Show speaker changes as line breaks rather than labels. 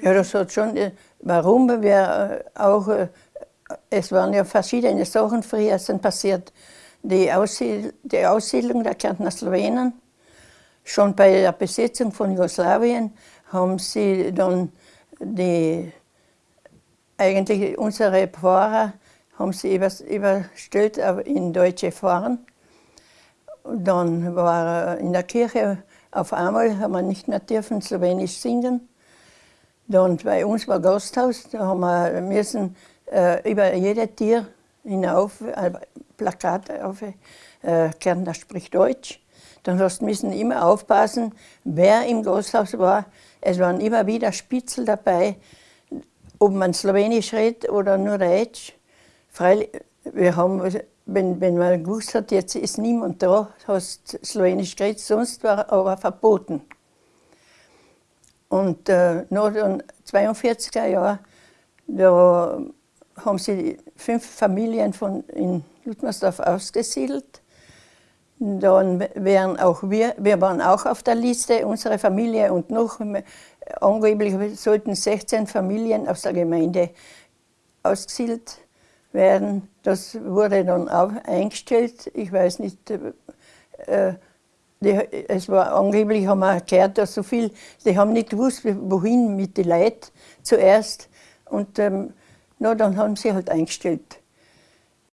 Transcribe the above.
Ja, das hat schon, äh, warum wir äh, auch, äh, es waren ja verschiedene Sachen früher sind passiert. Die, Aussiedl die Aussiedlung der Kärntner Slowenen, schon bei der Besetzung von Jugoslawien haben sie dann die, eigentlich unsere Pfarrer haben sie überstellt in deutsche Pfarren. Dann war in der Kirche auf einmal, haben wir nicht mehr dürfen Slowenisch singen. Dann bei uns war Gasthaus, da haben wir müssen äh, über jede Tier hinauf, äh, Plakat auf, äh, Kärntner spricht Deutsch. Dann hast müssen immer aufpassen, wer im Gasthaus war. Es waren immer wieder Spitzel dabei, ob man Slowenisch redet oder nur Deutsch. Freilich, wir haben, wenn, wenn man gewusst hat, jetzt ist niemand da, hast Slowenisch geredet, sonst war aber verboten. Und äh, nach den 42er Jahren, da haben sie fünf Familien von in Ludmersdorf ausgesiedelt. Dann wären auch wir, wir waren auch auf der Liste, unsere Familie und noch angeblich sollten 16 Familien aus der Gemeinde ausgesiedelt werden. Das wurde dann auch eingestellt. Ich weiß nicht, äh, die, es war angeblich, haben wir gehört, dass so viel, die haben nicht gewusst, wohin mit den Leuten zuerst. Und ähm, na, dann haben sie halt eingestellt.